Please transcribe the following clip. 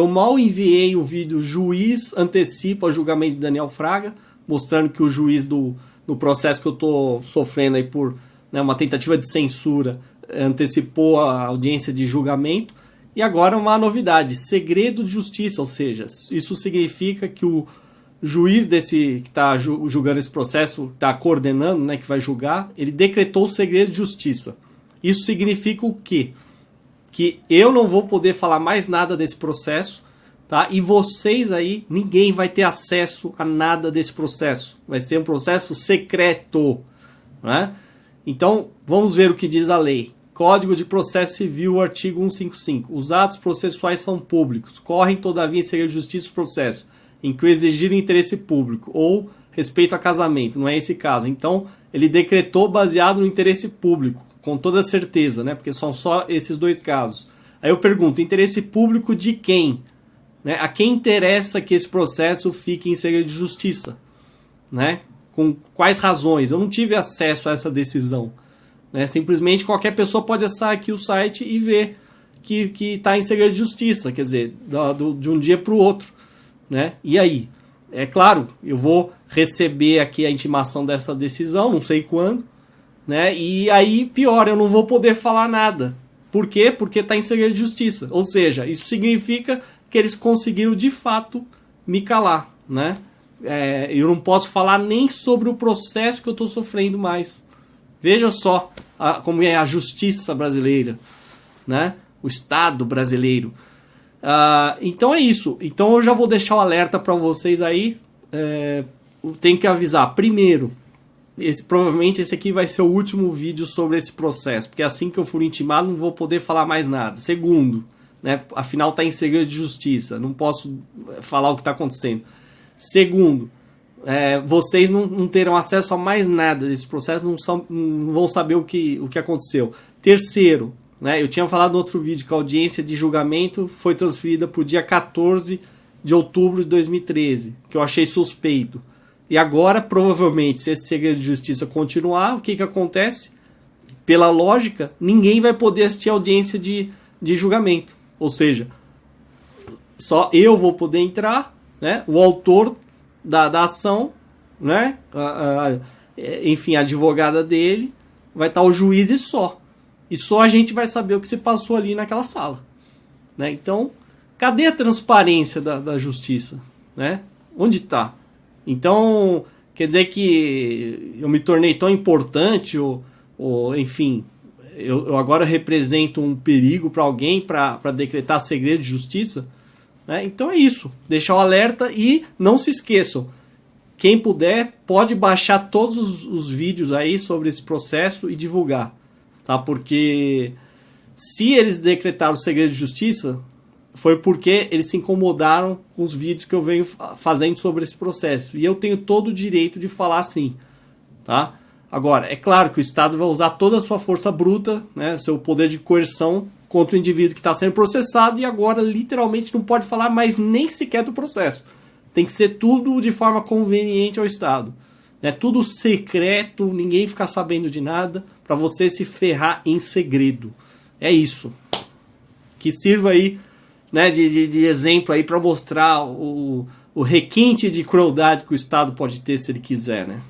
Eu mal enviei o vídeo Juiz antecipa julgamento de Daniel Fraga, mostrando que o juiz do, do processo que eu estou sofrendo aí por né, uma tentativa de censura antecipou a audiência de julgamento. E agora uma novidade, segredo de justiça, ou seja, isso significa que o juiz desse que está julgando esse processo, está coordenando, né, que vai julgar, ele decretou o segredo de justiça. Isso significa o quê? Que eu não vou poder falar mais nada desse processo, tá? E vocês aí, ninguém vai ter acesso a nada desse processo. Vai ser um processo secreto, né? Então, vamos ver o que diz a lei. Código de Processo Civil, artigo 155. Os atos processuais são públicos, correm todavia em segredo de justiça o processo em que o exigir interesse público ou respeito a casamento, não é esse caso. Então, ele decretou baseado no interesse público, com toda certeza, né? Porque são só esses dois casos. Aí eu pergunto, interesse público de quem? Né? A quem interessa que esse processo fique em segredo de justiça? Né? Com quais razões? Eu não tive acesso a essa decisão. Né? Simplesmente qualquer pessoa pode acessar aqui o site e ver que está em segredo de justiça, quer dizer, do, do, de um dia para o outro né? E aí? É claro, eu vou receber aqui a intimação dessa decisão, não sei quando, né? E aí, pior, eu não vou poder falar nada. Por quê? Porque está em segredo de justiça. Ou seja, isso significa que eles conseguiram de fato me calar, né? É, eu não posso falar nem sobre o processo que eu estou sofrendo mais. Veja só a, como é a justiça brasileira, né? O Estado brasileiro. Uh, então é isso. Então eu já vou deixar o alerta para vocês aí. É, tem que avisar. Primeiro, esse, provavelmente esse aqui vai ser o último vídeo sobre esse processo, porque assim que eu for intimado não vou poder falar mais nada. Segundo, né, afinal está em segredo de justiça, não posso falar o que está acontecendo. Segundo, é, vocês não, não, terão acesso a mais nada desse processo, não, são, não vão saber o que, o que aconteceu. Terceiro, né? Eu tinha falado no outro vídeo que a audiência de julgamento foi transferida para o dia 14 de outubro de 2013, que eu achei suspeito. E agora, provavelmente, se esse segredo de justiça continuar, o que, que acontece? Pela lógica, ninguém vai poder assistir a audiência de, de julgamento. Ou seja, só eu vou poder entrar, né? o autor da, da ação, né? A, a, enfim, a advogada dele, vai estar o juiz e só. E só a gente vai saber o que se passou ali naquela sala. Né? Então, cadê a transparência da, da justiça? Né? Onde está? Então, quer dizer que eu me tornei tão importante, ou, ou enfim, eu, eu agora represento um perigo para alguém para decretar segredo de justiça? Né? Então é isso. Deixar o alerta e não se esqueçam. Quem puder, pode baixar todos os, os vídeos aí sobre esse processo e divulgar tá? Porque se eles decretaram o segredo de justiça, foi porque eles se incomodaram com os vídeos que eu venho fazendo sobre esse processo. E eu tenho todo o direito de falar assim, tá? Agora, é claro que o Estado vai usar toda a sua força bruta, né, seu poder de coerção contra o indivíduo que está sendo processado e agora literalmente não pode falar mais nem sequer do processo. Tem que ser tudo de forma conveniente ao Estado. É tudo secreto, ninguém ficar sabendo de nada para você se ferrar em segredo. É isso. Que sirva aí né, de, de, de exemplo aí para mostrar o, o requinte de crueldade que o Estado pode ter se ele quiser, né?